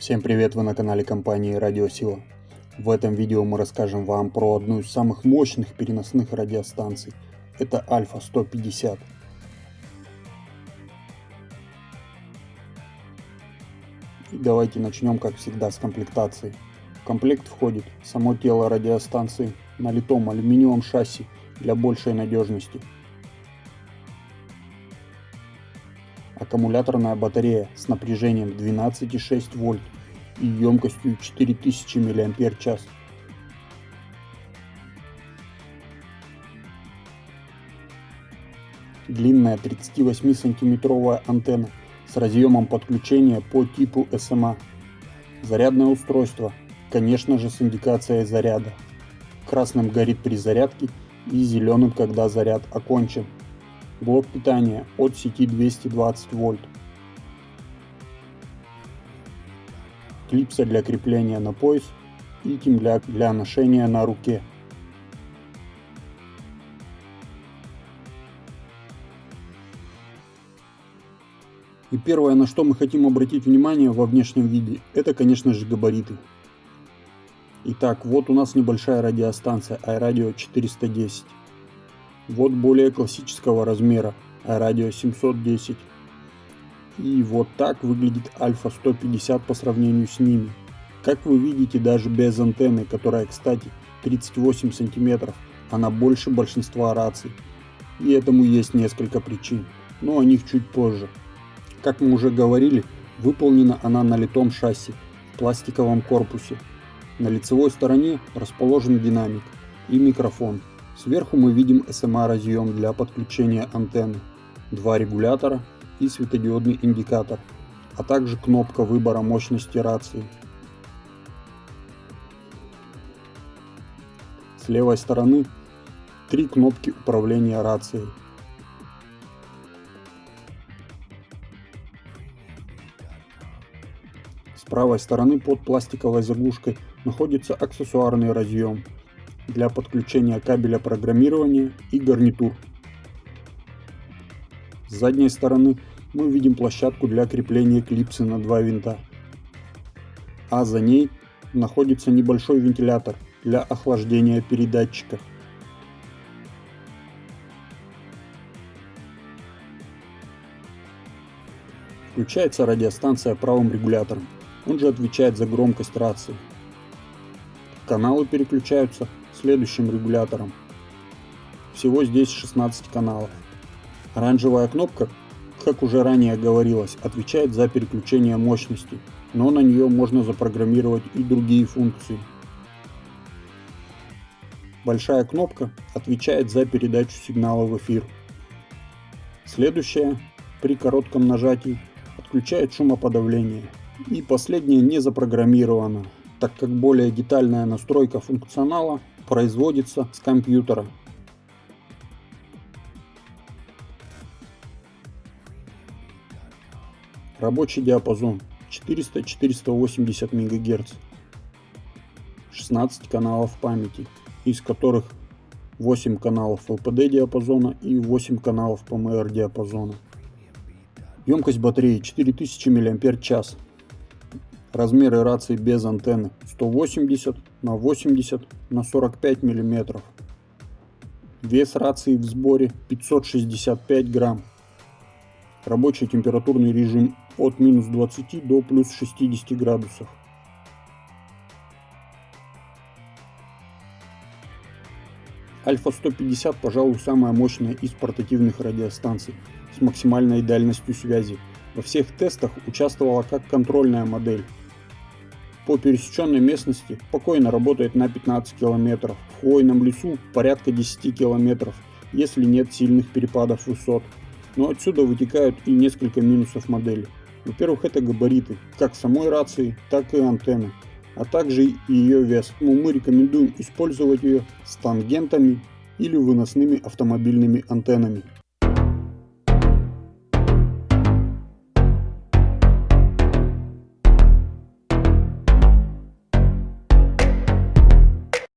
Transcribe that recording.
Всем привет, вы на канале компании Радиосила. В этом видео мы расскажем вам про одну из самых мощных переносных радиостанций. Это Альфа 150. И давайте начнем, как всегда, с комплектации. В комплект входит само тело радиостанции на литом алюминиевом шасси для большей надежности. Аккумуляторная батарея с напряжением 12,6 вольт и емкостью 4000 мАч. Длинная 38 сантиметровая антенна с разъемом подключения по типу SMA. Зарядное устройство, конечно же с индикацией заряда. Красным горит при зарядке и зеленым, когда заряд окончен. Блок питания от сети 220 вольт. клипса для крепления на пояс и темляк для ношения на руке. И первое, на что мы хотим обратить внимание во внешнем виде, это, конечно же, габариты. Итак, вот у нас небольшая радиостанция iRadio 410. Вот более классического размера iRadio 710. И вот так выглядит Альфа 150 по сравнению с ними. Как вы видите, даже без антенны, которая, кстати, 38 сантиметров, она больше большинства раций. И этому есть несколько причин, но о них чуть позже. Как мы уже говорили, выполнена она на литом шасси в пластиковом корпусе. На лицевой стороне расположен динамик и микрофон. Сверху мы видим SMA-разъем для подключения антенны, два регулятора и светодиодный индикатор, а также кнопка выбора мощности рации. С левой стороны три кнопки управления рацией. С правой стороны под пластиковой заглушкой находится аксессуарный разъем для подключения кабеля программирования и гарнитур. С задней стороны мы видим площадку для крепления клипсы на два винта. А за ней находится небольшой вентилятор для охлаждения передатчика. Включается радиостанция правым регулятором, он же отвечает за громкость рации. Каналы переключаются следующим регулятором. Всего здесь 16 каналов. Оранжевая кнопка как уже ранее говорилось, отвечает за переключение мощности, но на нее можно запрограммировать и другие функции. Большая кнопка отвечает за передачу сигнала в эфир. Следующая, при коротком нажатии, отключает шумоподавление. И последняя не запрограммирована, так как более детальная настройка функционала производится с компьютера Рабочий диапазон 400-480 МГц. 16 каналов памяти, из которых 8 каналов LPD диапазона и 8 каналов PMR диапазона. Емкость батареи 4000 мАч. Размеры рации без антенны 180 на 80 на 45 мм. Вес рации в сборе 565 грамм. Рабочий температурный режим от минус 20 до плюс 60 градусов. Альфа 150, пожалуй, самая мощная из портативных радиостанций с максимальной дальностью связи. Во всех тестах участвовала как контрольная модель. По пересеченной местности спокойно работает на 15 км, в хвойном лесу порядка 10 км, если нет сильных перепадов высот. Но отсюда вытекают и несколько минусов модели. Во-первых, это габариты, как самой рации, так и антенны, а также ее вес. Но мы рекомендуем использовать ее с тангентами или выносными автомобильными антеннами.